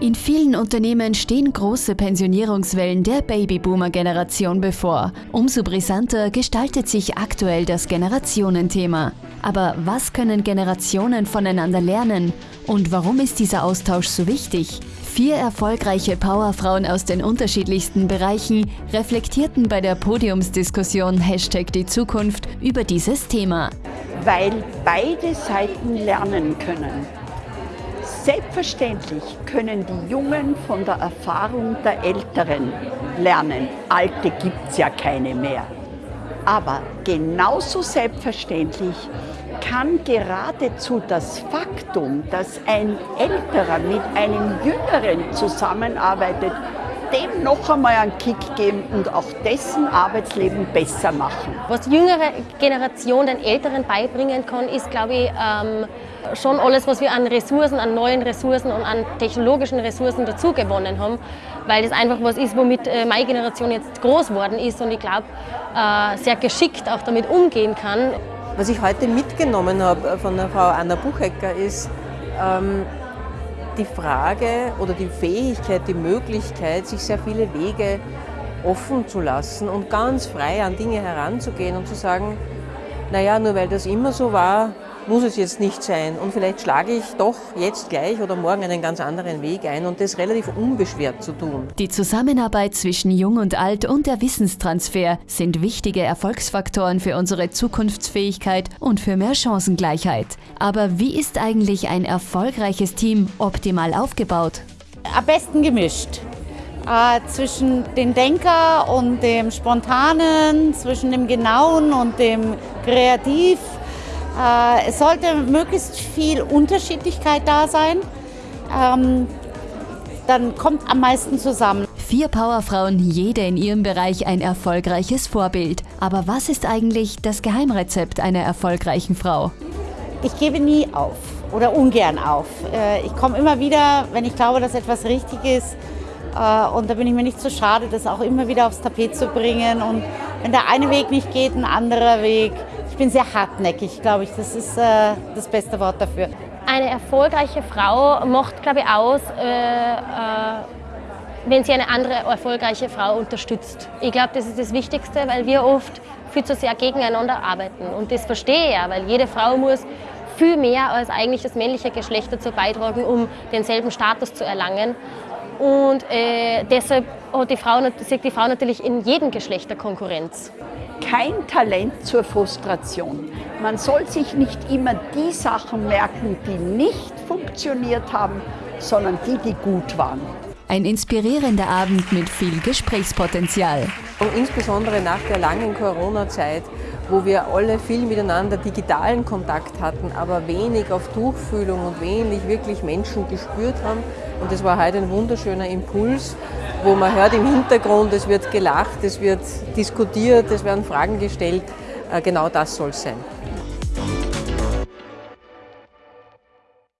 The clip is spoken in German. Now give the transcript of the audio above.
In vielen Unternehmen stehen große Pensionierungswellen der Babyboomer-Generation bevor. Umso brisanter gestaltet sich aktuell das Generationenthema. Aber was können Generationen voneinander lernen? Und warum ist dieser Austausch so wichtig? Vier erfolgreiche Powerfrauen aus den unterschiedlichsten Bereichen reflektierten bei der Podiumsdiskussion Hashtag die Zukunft über dieses Thema. Weil beide Seiten lernen können. Selbstverständlich können die Jungen von der Erfahrung der Älteren lernen. Alte gibt es ja keine mehr. Aber genauso selbstverständlich kann geradezu das Faktum, dass ein Älterer mit einem Jüngeren zusammenarbeitet, dem noch einmal einen Kick geben und auch dessen Arbeitsleben besser machen. Was die jüngere Generation den Älteren beibringen kann, ist, glaube ich, ähm, schon alles, was wir an Ressourcen, an neuen Ressourcen und an technologischen Ressourcen dazu gewonnen haben, weil das einfach was ist, womit äh, meine Generation jetzt groß geworden ist und ich glaube, äh, sehr geschickt auch damit umgehen kann. Was ich heute mitgenommen habe äh, von der Frau Anna Buchecker ist, ähm, die Frage oder die Fähigkeit, die Möglichkeit, sich sehr viele Wege offen zu lassen und ganz frei an Dinge heranzugehen und zu sagen, naja, nur weil das immer so war, muss es jetzt nicht sein. Und vielleicht schlage ich doch jetzt gleich oder morgen einen ganz anderen Weg ein und das relativ unbeschwert zu tun. Die Zusammenarbeit zwischen Jung und Alt und der Wissenstransfer sind wichtige Erfolgsfaktoren für unsere Zukunftsfähigkeit und für mehr Chancengleichheit. Aber wie ist eigentlich ein erfolgreiches Team optimal aufgebaut? Am besten gemischt. Äh, zwischen dem Denker und dem Spontanen, zwischen dem Genauen und dem Kreativ es sollte möglichst viel Unterschiedlichkeit da sein. Ähm, dann kommt am meisten zusammen. Vier Powerfrauen, jede in ihrem Bereich ein erfolgreiches Vorbild. Aber was ist eigentlich das Geheimrezept einer erfolgreichen Frau? Ich gebe nie auf oder ungern auf. Äh, ich komme immer wieder, wenn ich glaube, dass etwas richtig ist. Äh, und da bin ich mir nicht so schade, das auch immer wieder aufs Tapet zu bringen. Und wenn der eine Weg nicht geht, ein anderer Weg bin sehr hartnäckig, glaube ich. Das ist äh, das beste Wort dafür. Eine erfolgreiche Frau macht, glaube ich, aus, äh, äh, wenn sie eine andere erfolgreiche Frau unterstützt. Ich glaube, das ist das Wichtigste, weil wir oft viel zu sehr gegeneinander arbeiten. Und das verstehe ich ja, weil jede Frau muss viel mehr als eigentlich das männliche Geschlecht dazu beitragen, um denselben Status zu erlangen. Und äh, deshalb hat die Frau, sieht die Frau natürlich in jedem Geschlecht der Konkurrenz. Kein Talent zur Frustration. Man soll sich nicht immer die Sachen merken, die nicht funktioniert haben, sondern die, die gut waren. Ein inspirierender Abend mit viel Gesprächspotenzial. Und insbesondere nach der langen Corona-Zeit, wo wir alle viel miteinander digitalen Kontakt hatten, aber wenig auf Tuchfühlung und wenig wirklich Menschen gespürt haben. Und das war heute ein wunderschöner Impuls, wo man hört im Hintergrund, es wird gelacht, es wird diskutiert, es werden Fragen gestellt. Äh, genau das soll es sein.